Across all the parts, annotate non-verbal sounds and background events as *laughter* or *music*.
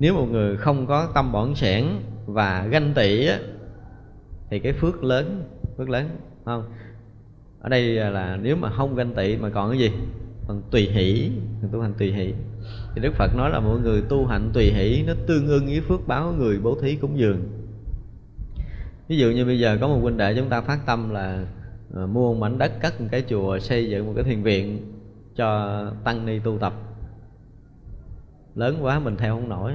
nếu một người không có tâm bỏng sẻn và ganh tị á, thì cái phước lớn phước lớn không? Ở đây là nếu mà không ganh tị mà còn cái gì? Còn tùy hỷ tu hành tùy hỷ. Thì đức phật nói là mọi người tu hành tùy hỷ nó tương ưng với phước báo người bố thí cúng dường. Ví dụ như bây giờ có một huynh đệ chúng ta phát tâm là ờ, mua một mảnh đất cất một cái chùa xây dựng một cái thiền viện cho tăng ni tu tập lớn quá mình theo không nổi.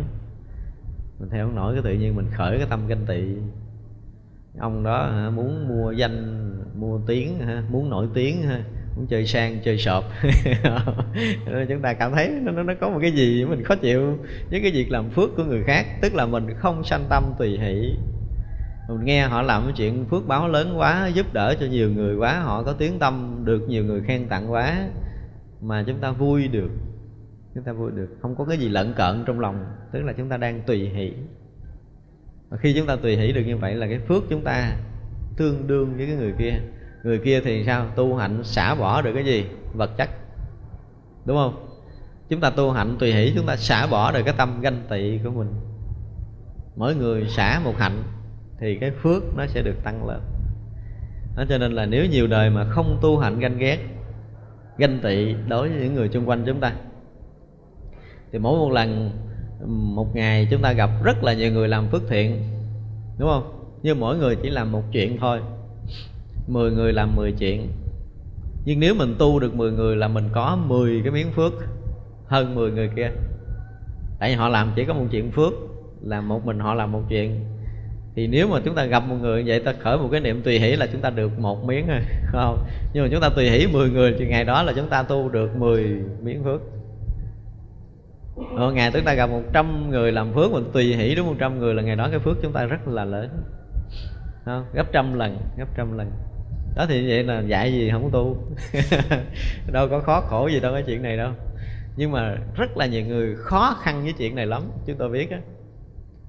Mình theo không nổi cái tự nhiên mình khởi cái tâm ganh tị. Ông đó hả, muốn mua danh mua tiếng hả, muốn nổi tiếng hả, muốn chơi sang chơi sọp *laughs* chúng ta cảm thấy nó, nó có một cái gì mình khó chịu với cái việc làm phước của người khác tức là mình không sanh tâm tùy hỷ. Mình nghe họ làm cái chuyện phước báo lớn quá giúp đỡ cho nhiều người quá họ có tiếng tâm được nhiều người khen tặng quá mà chúng ta vui được chúng ta vui được. Không có cái gì lận cận trong lòng. Tức là chúng ta đang tùy hỷ. Và khi chúng ta tùy hỷ được như vậy là cái phước chúng ta tương đương với cái người kia. Người kia thì sao? Tu hạnh xả bỏ được cái gì? Vật chất. Đúng không? Chúng ta tu hạnh, tùy hỷ, chúng ta xả bỏ được cái tâm ganh tị của mình. Mỗi người xả một hạnh thì cái phước nó sẽ được tăng lên. Đó, cho nên là nếu nhiều đời mà không tu hạnh ganh ghét, ganh tị đối với những người xung quanh chúng ta thì mỗi một lần, một ngày chúng ta gặp rất là nhiều người làm phước thiện, đúng không? Nhưng mỗi người chỉ làm một chuyện thôi. Mười người làm mười chuyện. Nhưng nếu mình tu được mười người là mình có mười cái miếng phước hơn mười người kia. Tại vì họ làm chỉ có một chuyện phước, là một mình họ làm một chuyện. Thì nếu mà chúng ta gặp một người vậy, ta khởi một cái niệm tùy hỷ là chúng ta được một miếng rồi *laughs* không? Nhưng mà chúng ta tùy hỷ 10 người thì ngày đó là chúng ta tu được 10 miếng phước. Ở ngày chúng ta gặp 100 người làm phước mình tùy hỷ đúng 100 người là ngày đó cái phước chúng ta rất là lớn. Không? gấp trăm lần, gấp trăm lần. Đó thì vậy là dạy gì không tu? *laughs* Đâu có khó khổ gì đâu cái chuyện này đâu. Nhưng mà rất là nhiều người khó khăn với chuyện này lắm, chúng tôi biết á.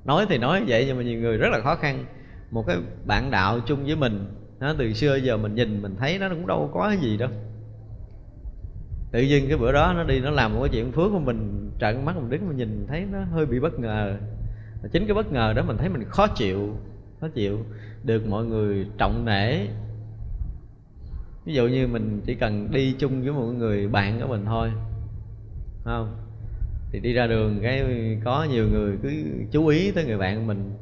Nói thì nói vậy nhưng mà nhiều người rất là khó khăn. Một cái bạn đạo chung với mình, nó từ xưa giờ mình nhìn mình thấy nó cũng đâu có cái gì đâu tự nhiên cái bữa đó nó đi, nó làm một cái chuyện phước của mình, trợn mắt mình đứng mình nhìn thấy nó hơi bị bất ngờ. Chính cái bất ngờ đó mình thấy mình khó chịu khó chịu. Được mọi người trọng nể. Ví dụ như mình chỉ cần đi chung với một người bạn của mình thôi không? Thì đi ra đường cái có nhiều người cứ chú ý tới người bạn mình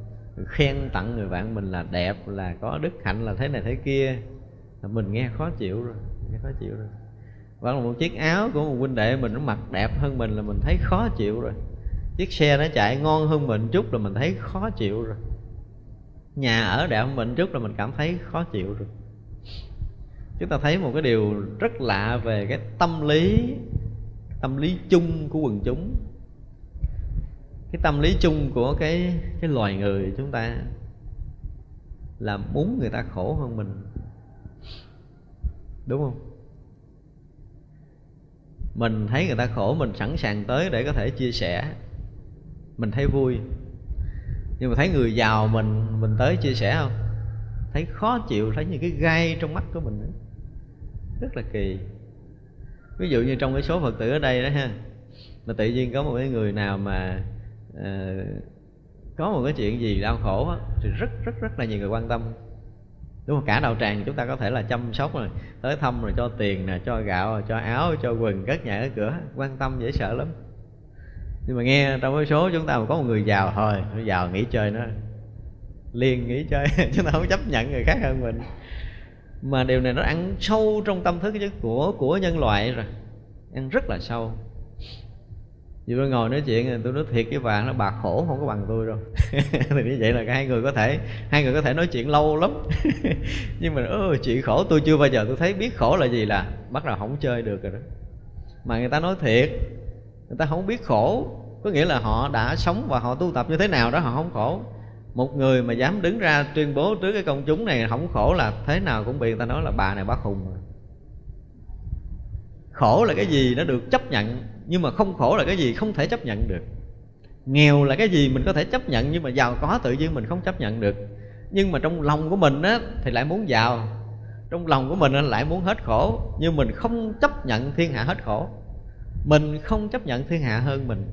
khen tặng người bạn mình là đẹp, là có đức hạnh, là thế này thế kia. Là mình nghe khó chịu rồi, nghe khó chịu rồi hoặc là một chiếc áo của một huynh đệ mình, nó mặc đẹp hơn mình là mình thấy khó chịu rồi. Chiếc xe nó chạy ngon hơn mình chút là mình thấy khó chịu rồi. Nhà ở đẹp hơn mình chút là mình cảm thấy khó chịu rồi. Chúng ta thấy một cái điều rất lạ về cái tâm lý tâm lý chung của quần chúng. Cái tâm lý chung của cái cái loài người chúng ta là muốn người ta khổ hơn mình. Đúng không? Mình thấy người ta khổ mình sẵn sàng tới để có thể chia sẻ. Mình thấy vui. Nhưng mà thấy người giàu mình mình tới chia sẻ không? Thấy khó chịu thấy những cái gai trong mắt của mình rất là kỳ. Ví dụ như trong cái số phật tử ở đây đó ha mà tự nhiên có một cái người nào mà uh, có một cái chuyện gì đau khổ đó, thì rất rất rất là nhiều người quan tâm đúng không cả đạo tràng chúng ta có thể là chăm sóc rồi tới thăm rồi cho tiền nè, cho gạo, cho áo, cho quần cất nhà ở cửa, quan tâm dễ sợ lắm. Nhưng mà nghe trong cái số chúng ta mà có một người giàu thôi giàu nghỉ chơi nó, liền nghỉ chơi *laughs* chúng ta không chấp nhận người khác hơn mình. Mà điều này nó ăn sâu trong tâm thức của của nhân loại rồi, ăn rất là sâu vì tôi ngồi nói chuyện tôi nói thiệt với bạn nó bà khổ không có bằng tôi đâu. *laughs* Thì như vậy là hai người có thể hai người có thể nói chuyện lâu lắm. *laughs* Nhưng mà ừ, chuyện khổ tôi chưa bao giờ tôi thấy biết khổ là gì là bắt đầu không chơi được rồi đó. Mà người ta nói thiệt người ta không biết khổ. Có nghĩa là họ đã sống và họ tu tập như thế nào đó họ không khổ. Một người mà dám đứng ra tuyên bố trước cái công chúng này không khổ là thế nào cũng bị người ta nói là bà này bác hùng rồi khổ là cái gì nó được chấp nhận nhưng mà không khổ là cái gì không thể chấp nhận được. Nghèo là cái gì mình có thể chấp nhận, nhưng mà giàu có tự nhiên mình không chấp nhận được. Nhưng mà trong lòng của mình á, thì lại muốn giàu. Trong lòng của mình lại muốn hết khổ. Nhưng mình không chấp nhận thiên hạ hết khổ. Mình không chấp nhận thiên hạ hơn mình.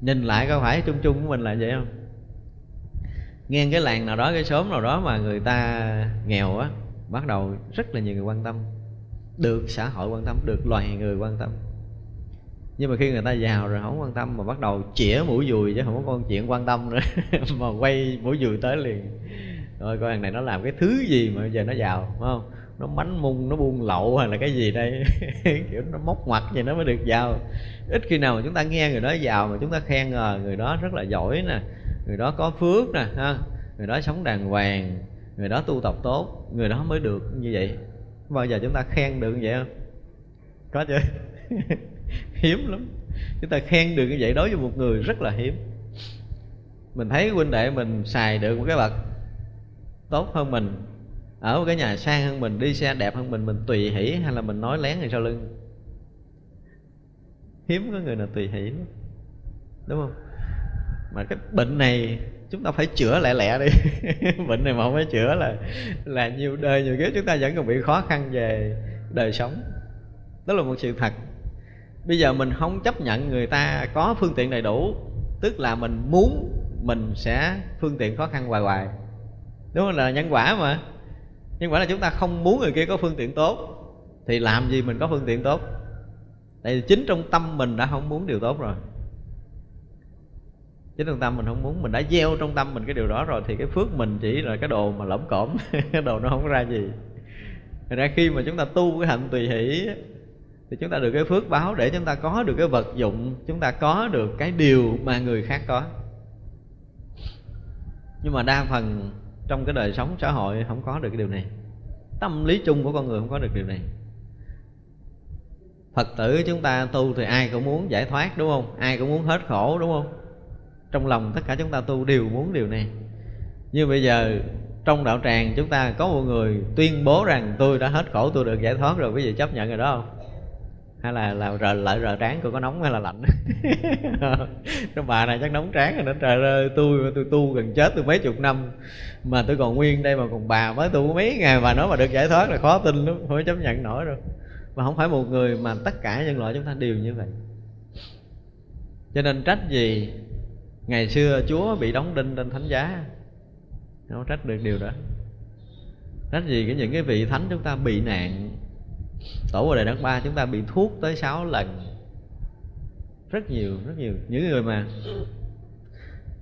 Nhìn lại có phải chung chung của mình là vậy không? Nghe cái làng nào đó, cái xóm nào đó mà người ta nghèo á, bắt đầu rất là nhiều người quan tâm. Được xã hội quan tâm, được loài người quan tâm nhưng mà khi người ta giàu rồi không quan tâm mà bắt đầu chĩa mũi dùi chứ không có con chuyện quan tâm nữa. *laughs* Mà quay mũi dùi tới liền. Rồi coi thằng này nó làm cái thứ gì mà giờ nó giàu phải không? Nó bánh mung, nó buôn lậu hay là cái gì đây? *laughs* Kiểu nó móc mặt vậy nó mới được giàu ít khi nào mà chúng ta nghe người đó giàu mà chúng ta khen ngờ người đó rất là giỏi nè. Người đó có phước nè, ha? Người đó sống đàng hoàng, người đó tu tập tốt, người đó mới được như vậy. Bao giờ chúng ta khen được như vậy không? Có chưa? *laughs* hiếm lắm. Chúng ta khen được như vậy đối với một người rất là hiếm. Mình thấy huynh đệ mình xài được một cái bậc tốt hơn mình, ở một cái nhà sang hơn mình, đi xe đẹp hơn mình mình tùy hỷ hay là mình nói lén người sau lưng? Hiếm có người nào tùy hỷ đúng không? Mà cái bệnh này chúng ta phải chữa lẹ lẹ đi. *laughs* Bệnh này mà không phải chữa là là nhiều đời nhiều kiếp chúng ta vẫn còn bị khó khăn về đời sống. Đó là một sự thật bây giờ mình không chấp nhận người ta có phương tiện đầy đủ, tức là mình muốn mình sẽ phương tiện khó khăn hoài hoài. Đúng không? Là nhân quả mà. Nhân quả là chúng ta không muốn người kia có phương tiện tốt, thì làm gì mình có phương tiện tốt? Tại vì chính trong tâm mình đã không muốn điều tốt rồi. Chính trong tâm mình không muốn, mình đã gieo trong tâm mình cái điều đó rồi, thì cái phước mình chỉ là cái đồ mà lỏng cổm *laughs* cái đồ nó không ra gì. Thật ra khi mà chúng ta tu cái hạnh tùy hỷ thì chúng ta được cái phước báo để chúng ta có được cái vật dụng, chúng ta có được cái điều mà người khác có. Nhưng mà đa phần trong cái đời sống xã hội không có được cái điều này. Tâm lý chung của con người không có được điều này. Phật tử chúng ta tu thì ai cũng muốn giải thoát, đúng không? Ai cũng muốn hết khổ, đúng không? Trong lòng tất cả chúng ta tu đều muốn điều này. Nhưng bây giờ trong đạo tràng chúng ta có một người tuyên bố rằng, tôi đã hết khổ, tôi được giải thoát rồi, quý vị chấp nhận rồi đó không? Hay là là rờ lại rờ trán cô có nóng hay là lạnh? *laughs* Cái bà này chắc nóng trán rồi đó. Trời ơi tôi tôi tu gần chết tôi mấy chục năm. Mà tôi còn nguyên đây mà còn bà mới tu mấy ngày mà nói mà được giải thoát là khó tin lắm không chấp nhận nổi rồi mà không phải một người mà tất cả nhân loại chúng ta đều như vậy. Cho nên trách gì ngày xưa chúa bị đóng đinh trên thánh giá? Không trách được điều đó. Trách gì cái những cái vị thánh chúng ta bị nạn tổ vào đời đất ba chúng ta bị thuốc tới sáu lần. Rất nhiều rất nhiều. Những người mà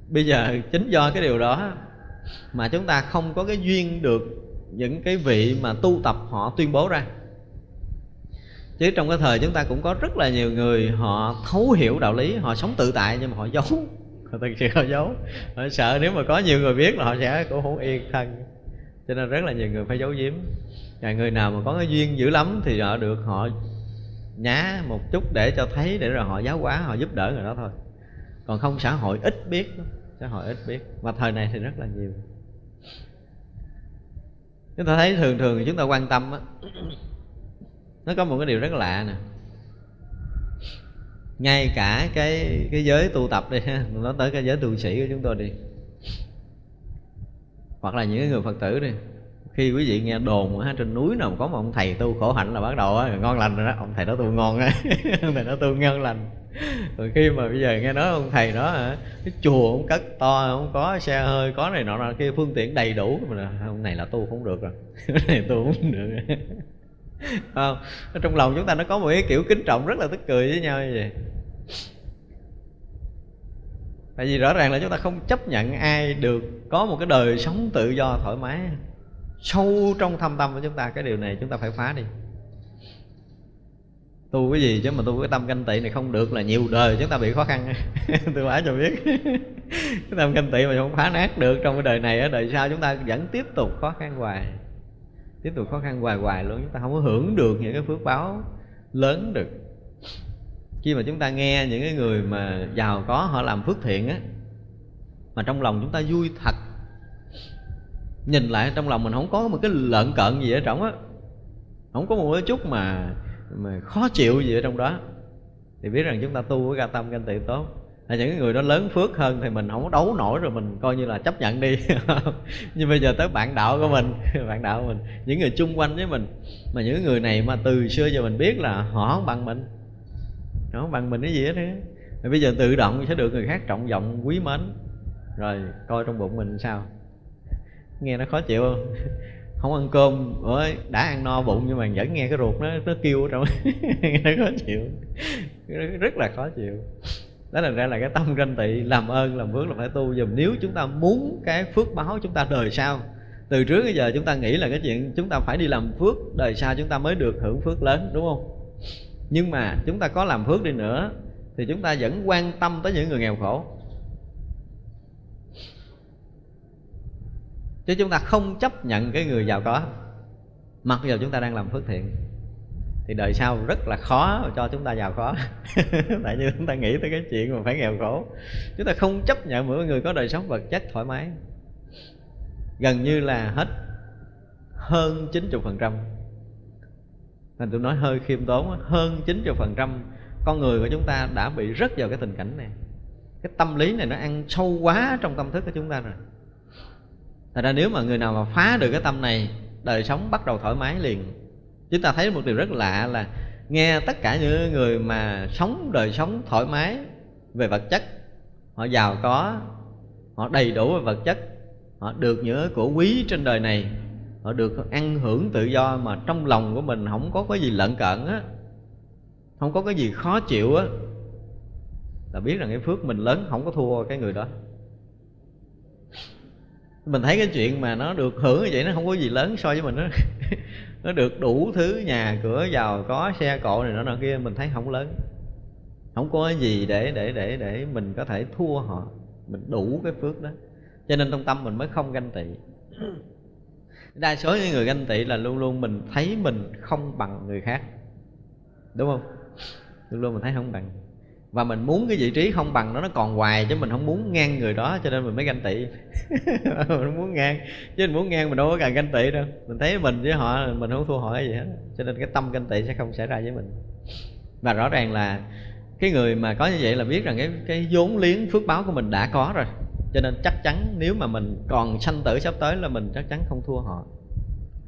bây giờ chính do cái điều đó mà chúng ta không có cái duyên được những cái vị mà tu tập họ tuyên bố ra. Chứ trong cái thời chúng ta cũng có rất là nhiều người họ thấu hiểu đạo lý, họ sống tự tại nhưng mà họ giấu. Họ thực sự họ giấu. Họ sợ nếu mà có nhiều người biết là họ sẽ cũng không yên thân. Cho nên rất là nhiều người phải giấu giếm và người nào mà có cái duyên dữ lắm thì họ được họ nhá một chút để cho thấy, để rồi họ giáo hóa, họ giúp đỡ người đó thôi. Còn không, xã hội ít biết xã hội ít biết. Mà thời này thì rất là nhiều. Chúng ta thấy thường thường chúng ta quan tâm á, nó có một cái điều rất lạ nè. Ngay cả cái cái giới tu tập đi ha nói tới cái giới tu sĩ của chúng tôi đi. Hoặc là những người phật tử đi khi quý vị nghe đồn ha, trên núi nào có một ông thầy tu khổ hạnh là bắt đầu á ngon lành rồi đó. Ông thầy đó tu ngon á. *laughs* Ông thầy đó tu ngon lành. Rồi khi mà bây giờ nghe nói ông thầy đó hả cái chùa ông cất to không có xe hơi có này nọ nọ kia phương tiện đầy đủ. Mà ông này là tu không được rồi. *laughs* Này tu không được. *laughs* Không trong lòng chúng ta nó có một cái kiểu kính trọng rất là tức cười với nhau như vậy. Tại vì rõ ràng là chúng ta không chấp nhận ai được có một cái đời sống tự do thoải mái sâu trong thâm tâm của chúng ta cái điều này chúng ta phải phá đi. Tu cái gì chứ mà tu cái tâm canh tị này không được là nhiều đời chúng ta bị khó khăn. *laughs* Tôi phải cho biết. *laughs* Cái tâm canh tị mà không phá nát được trong cái đời này ở đời sau chúng ta vẫn tiếp tục khó khăn hoài. Tiếp tục khó khăn hoài hoài luôn, chúng ta không có hưởng được những cái phước báo lớn được. Khi mà chúng ta nghe những cái người mà giàu có họ làm phước thiện á, mà trong lòng chúng ta vui thật nhìn lại trong lòng mình không có một cái lợn cợn gì ở trong á. Không có một cái chút mà mà khó chịu gì ở trong đó. Thì biết rằng chúng ta tu với ca tâm canh tị tốt. Là những người đó lớn phước hơn thì mình không có đấu nổi rồi mình coi như là chấp nhận đi. *laughs* Nhưng bây giờ tới bạn đạo của mình, *laughs* bạn đạo của mình, những người chung quanh với mình. Mà những người này mà từ xưa giờ mình biết là họ không bằng mình. Họ không bằng mình cái gì hết á. Bây giờ tự động sẽ được người khác trọng vọng quý mến. Rồi coi trong bụng mình sao? Nghe nó khó chịu không? *laughs* Không ăn cơm, ủa, đã ăn no bụng nhưng mà vẫn nghe cái ruột nó nó kêu ở trong *laughs* nó khó chịu. Rất là khó chịu. Đó là ra là cái tâm ganh tị, làm ơn, làm phước là phải tu. Dùm nếu chúng ta muốn cái phước báo chúng ta đời sau, từ trước đến giờ chúng ta nghĩ là cái chuyện chúng ta phải đi làm phước, đời sau chúng ta mới được hưởng phước lớn, đúng không? Nhưng mà chúng ta có làm phước đi nữa, thì chúng ta vẫn quan tâm tới những người nghèo khổ. Chứ chúng ta không chấp nhận cái người giàu có. Mặc dù chúng ta đang làm phước thiện, thì đời sau rất là khó cho chúng ta giàu có. *laughs* Tại như chúng ta nghĩ tới cái chuyện mà phải nghèo khổ. Chúng ta không chấp nhận mỗi người có đời sống vật chất thoải mái. Gần như là hết hơn 90% Nên tôi nói hơi khiêm tốn, Hơn 90% con người của chúng ta đã bị rất vào cái tình cảnh này. Cái tâm lý này nó ăn sâu quá trong tâm thức của chúng ta rồi. Thật ra nếu mà người nào mà phá được cái tâm này, Đời sống bắt đầu thoải mái liền. Chúng ta thấy một điều rất lạ là Nghe tất cả những người mà sống đời sống thoải mái về vật chất, Họ giàu có, Họ đầy đủ về vật chất, Họ được những của quý trên đời này, Họ được ăn hưởng tự do Mà trong lòng của mình không có cái gì lận cận á, Không có cái gì khó chịu á. Là biết rằng cái phước mình lớn, Không có thua cái người đó mình thấy cái chuyện mà nó được hưởng như vậy nó không có gì lớn so với mình đó *laughs* nó được đủ thứ nhà cửa, giàu có, xe cộ này nọ nọ kia, mình thấy không lớn. Không có gì để để để để mình có thể thua họ. Mình đủ cái phước đó. Cho nên trong tâm mình mới không ganh tị. Đa số những người ganh tị là luôn luôn mình thấy mình không bằng người khác. Đúng không? Luôn luôn mình thấy không bằng và mình muốn cái vị trí không bằng nó nó còn hoài chứ mình không muốn ngang người đó, cho nên mình mới ganh tị. *laughs* Mình không muốn ngang, chứ mình muốn ngang mình đâu có cần ganh tị đâu. Mình thấy mình với họ, mình không thua họ gì hết. Cho nên cái tâm ganh tị sẽ không xảy ra với mình. Và rõ ràng là cái người mà có như vậy là biết rằng cái cái vốn liếng phước báo của mình đã có rồi. Cho nên chắc chắn nếu mà mình còn sanh tử sắp tới là mình chắc chắn không thua họ.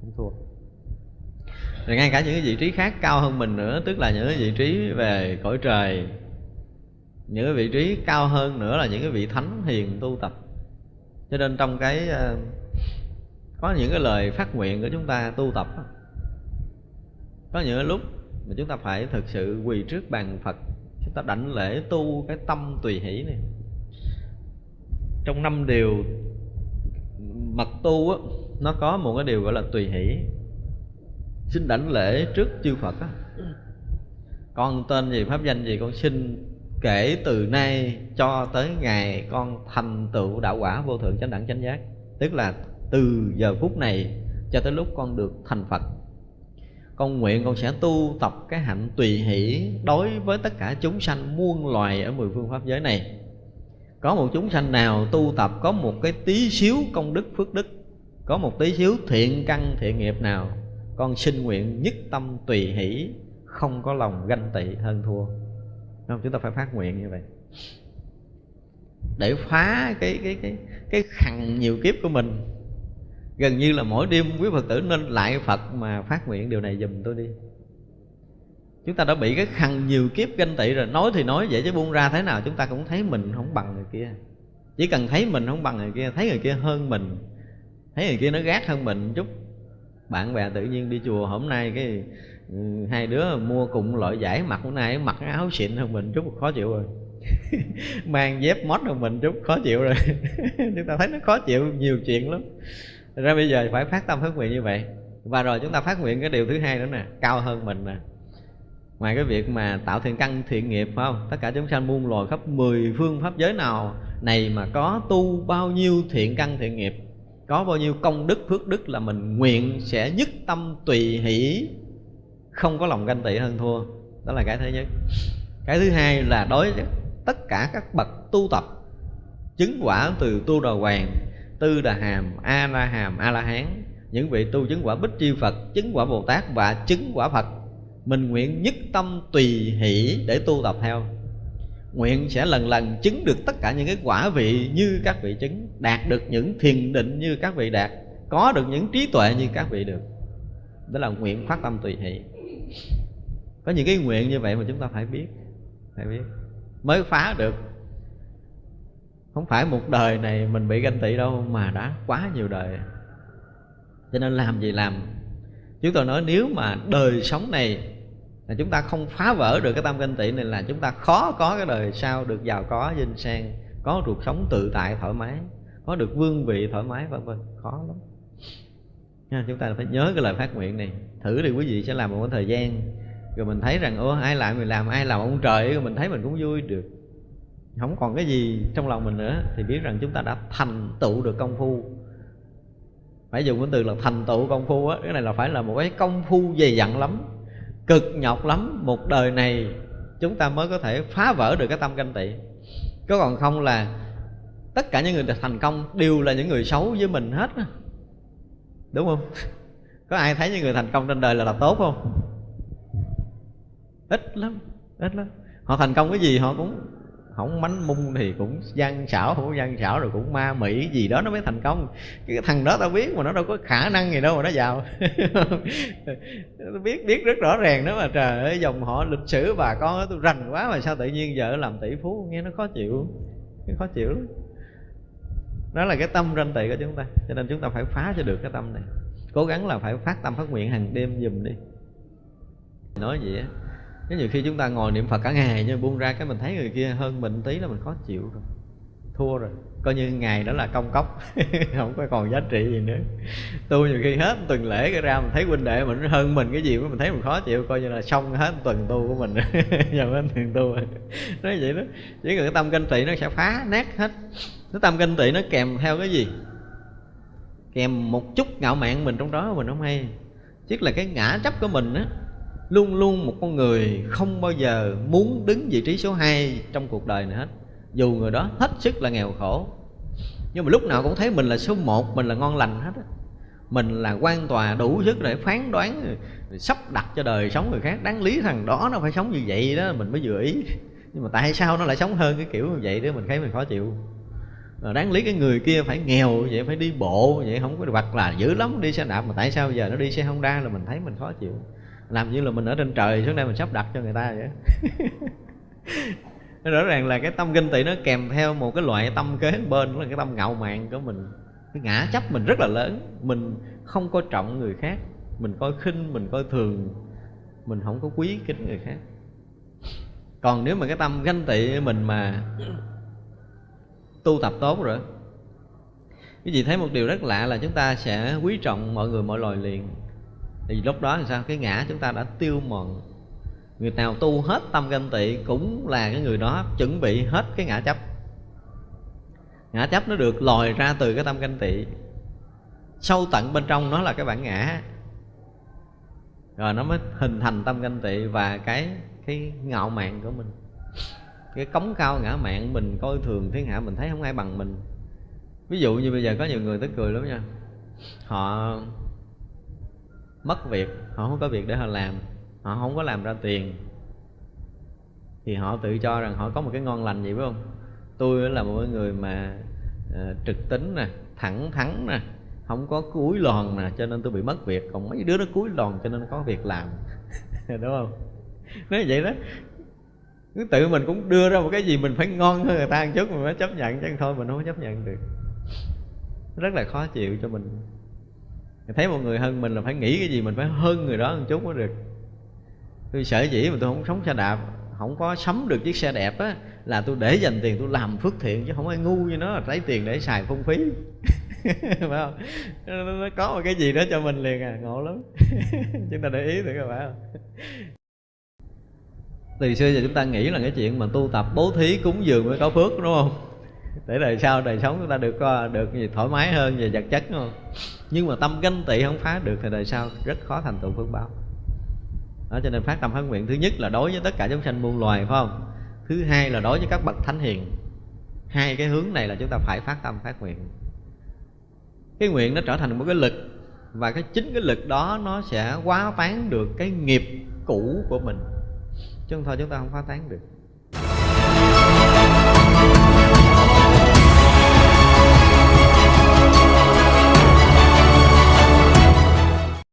Không thua. Rồi ngay cả những cái vị trí khác cao hơn mình nữa, tức là những cái vị trí về cõi trời những cái vị trí cao hơn nữa là những cái vị thánh hiền tu tập. Cho nên trong cái ờ, có những cái lời phát nguyện của chúng ta tu tập có những cái lúc mà chúng ta phải thực sự quỳ trước bàn phật, chúng ta đảnh lễ tu cái tâm tùy hỷ này. Trong năm điều mật tu á, nó có một cái điều gọi là tùy hỷ. Xin đảnh lễ trước chư phật á. Con tên gì, pháp danh gì, con xin kể từ nay cho tới ngày con thành tựu đạo quả vô thượng chánh đẳng chánh giác. Tức là từ giờ phút này cho tới lúc con được thành phật, con nguyện con sẽ tu tập cái hạnh tùy hỷ đối với tất cả chúng sanh muôn loài ở mười phương pháp giới này. Có một chúng sanh nào tu tập có một cái tí xíu công đức phước đức, có một tí xíu thiện căn thiện nghiệp nào, con xin nguyện nhất tâm tùy hỷ, không có lòng ganh tị hơn thua không? Chúng ta phải phát nguyện như vậy. Để phá cái cái cái cái khằn nhiều kiếp của mình. Gần như là mỗi đêm quý phật tử nên lại phật mà phát nguyện điều này dùm tôi đi. Chúng ta đã bị cái khăn nhiều kiếp ganh tị rồi. Nói thì nói vậy chứ buông ra thế nào. Chúng ta cũng thấy mình không bằng người kia. Chỉ cần thấy mình không bằng người kia, thấy người kia hơn mình, thấy người kia nó gác hơn mình chút, bạn bè tự nhiên đi chùa hôm nay cái ừ, hai đứa mua cùng loại giải mặc hôm nay mặc áo xịn hơn mình chút khó chịu rồi. *laughs* Mang dép mót hơn mình chút khó chịu rồi. *laughs* Chúng ta thấy nó khó chịu nhiều chuyện lắm. Ra bây giờ phải phát tâm phát nguyện như vậy. Và rồi chúng ta phát nguyện cái điều thứ hai nữa nè cao hơn mình nè. Ngoài cái việc mà tạo thiện căn thiện nghiệp phải không? Tất cả chúng sanh muôn loài khắp mười phương pháp giới nào này mà có tu bao nhiêu thiện căn thiện nghiệp có bao nhiêu công đức phước đức là mình nguyện sẽ nhất tâm tùy hỷ không có lòng ganh tị hơn thua. Đó là cái thứ nhất. Cái thứ hai là đối với tất cả các bậc tu tập, chứng quả từ tu đà hoàng, tư đà hàm, a la hàm, a la hán, những vị tu chứng quả bích chi phật, chứng quả bồ tát và chứng quả phật, mình nguyện nhất tâm tùy hỷ để tu tập theo. Nguyện sẽ lần lần chứng được tất cả những cái quả vị như các vị chứng, đạt được những thiền định như các vị đạt, có được những trí tuệ như các vị được. Đó là nguyện phát tâm tùy hỷ có những cái nguyện như vậy mà chúng ta phải biết phải biết. Mới phá được. Không phải một đời này mình bị ganh tị đâu mà đã quá nhiều đời. Cho nên làm gì làm. Chúng tôi nói nếu mà đời sống này là chúng ta không phá vỡ được cái tâm ganh tị này là chúng ta khó có cái đời sau được giàu có, vinh sang, có cuộc sống tự tại, thoải mái, có được vương vị thoải mái, vân vân. Khó lắm nha, chúng ta phải nhớ cái lời phát nguyện này. Thử đi, quý vị sẽ làm một thời gian, rồi mình thấy rằng ô ai làm mình làm, ai làm ông trời. Rồi mình thấy mình cũng vui được. Không còn cái gì trong lòng mình nữa, thì biết rằng chúng ta đã thành tựu được công phu. Phải dùng cái từ là thành tựu công phu á, cái này là phải là một cái công phu dày dặn lắm, cực nhọc lắm. Một đời này, chúng ta mới có thể phá vỡ được cái tâm canh tị. Có còn không là tất cả những người thành công đều là những người xấu với mình hết đúng không? *laughs* Có ai thấy những người thành công trên đời là làm tốt không? Ít lắm ít lắm. Họ thành công cái gì họ cũng không mánh mung thì cũng gian xảo, không có gian xảo rồi cũng ma mỹ gì đó nó mới thành công. Cái thằng đó tao biết mà nó đâu có khả năng gì đâu mà nó giàu. *laughs* Biết biết rất rõ ràng đó mà, trời ơi, dòng họ lịch sử bà con tôi rành quá mà sao tự nhiên vợ làm tỷ phú, nghe nó khó chịu nó khó chịu lắm đó là cái tâm ranh tị của chúng ta. Cho nên chúng ta phải phá cho được cái tâm này. Cố gắng là phải phát tâm phát nguyện hàng đêm dùm đi. Nói gì á, cái nhiều khi chúng ta ngồi niệm phật cả ngày, nhưng buông ra cái mình thấy người kia hơn mình tí là mình khó chịu rồi. Thua rồi coi như ngày đó là công cốc, *laughs* không có còn giá trị gì nữa. Tu nhiều khi hết tuần lễ cái ra mình thấy huynh đệ mình, hơn mình cái gì mình thấy mình khó chịu, coi như là xong hết tuần tu của mình. *laughs* Giờ hết tuần tu. Nói vậy đó. Chỉ cần cái tâm kinh tị nó sẽ phá nát hết. Cái tâm kinh tị nó kèm theo cái gì? Kèm một chút ngạo mạn mình trong đó mình không hay. Chứ là cái ngã chấp của mình á, luôn luôn một con người không bao giờ muốn đứng vị trí số 2 trong cuộc đời này hết dù người đó hết sức là nghèo khổ, nhưng mà lúc nào cũng thấy mình là số một, mình là ngon lành hết á. Mình là quan tòa đủ sức để phán đoán sắp đặt cho đời sống người khác. Đáng lý thằng đó nó phải sống như vậy đó, mình mới vừa ý. Nhưng mà tại sao nó lại sống hơn cái kiểu như vậy đó, mình thấy mình khó chịu. Ờ, đáng lý cái người kia phải nghèo vậy, phải đi bộ vậy, không có hoặc là dữ lắm đi xe đạp, mà tại sao giờ nó đi xe honda là mình thấy mình khó chịu. Làm như là mình ở trên trời, xuống đây mình sắp đặt cho người ta vậy *laughs* rõ ràng là cái tâm kinh tị nó kèm theo một cái loại tâm kế bên, đó là cái tâm ngạo mạn của mình. Cái ngã chấp mình rất là lớn. Mình không coi trọng người khác. Mình coi khinh, mình coi thường. Mình không có quý kính người khác. Còn nếu mà cái tâm ganh tị mình mà tu tập tốt rồi cái gì thấy một điều rất lạ là chúng ta sẽ quý trọng mọi người, mọi loài liền. Thì lúc đó thì sao? Cái ngã chúng ta đã tiêu mòn người nào tu hết tâm ganh tị cũng là cái người đó chuẩn bị hết cái ngã chấp. Ngã chấp nó được lòi ra từ cái tâm ganh tị. Sâu tận bên trong nó là cái bản ngã. Rồi nó mới hình thành tâm ganh tị và cái cái ngạo mạn của mình. Cái cống cao ngã mạn mình, coi thường thiên hạ mình thấy không ai bằng mình. Ví dụ như bây giờ có nhiều người tức cười lắm nha. Họ mất việc, họ không có việc để họ làm họ không có làm ra tiền. Thì họ tự cho rằng họ có một cái ngon lành gì phải không? Tôi là một người mà uh, trực tính nè thẳng thắn nè không có cúi lòn nè cho nên tôi bị mất việc. Còn mấy đứa nó cúi lòn cho nên có việc làm. *laughs* Đúng không? Nói vậy đó. Cứ tự mình cũng đưa ra một cái gì mình phải ngon hơn người ta một chút mình mới chấp nhận. Chứ thôi mình không có chấp nhận được. Rất là khó chịu cho mình. Thấy một người hơn mình là phải nghĩ cái gì mình phải hơn người đó một chút mới được tôi sở dĩ mà tôi không sống xe đạp, không có sắm được chiếc xe đẹp á, là tôi để dành tiền tôi làm phước thiện chứ không ai ngu như nó, lấy tiền để xài phung phí. *laughs* Phải không? Nó có một cái gì đó cho mình liền à ngộ lắm. *laughs* Chúng ta để ý thử các bạn từ xưa giờ chúng ta nghĩ là cái chuyện mà tu tập, bố thí, cúng dường mới có phước, đúng không? *laughs* Để đời sau, đời sống chúng ta được ờ, được gì thoải mái hơn, về vật chất, đúng không? Nhưng mà tâm ganh tị không phá được thì đời sau rất khó thành tựu phước báo đó, cho nên phát tâm phát nguyện. Thứ nhất là đối với tất cả chúng sanh muôn loài, phải không? Thứ hai là đối với các bậc thánh hiền. Hai cái hướng này là chúng ta phải phát tâm phát nguyện. Cái nguyện nó trở thành một cái lực, và cái chính cái lực đó nó sẽ quá tán được cái nghiệp cũ của mình. Chứ không thôi chúng ta không phá tán được.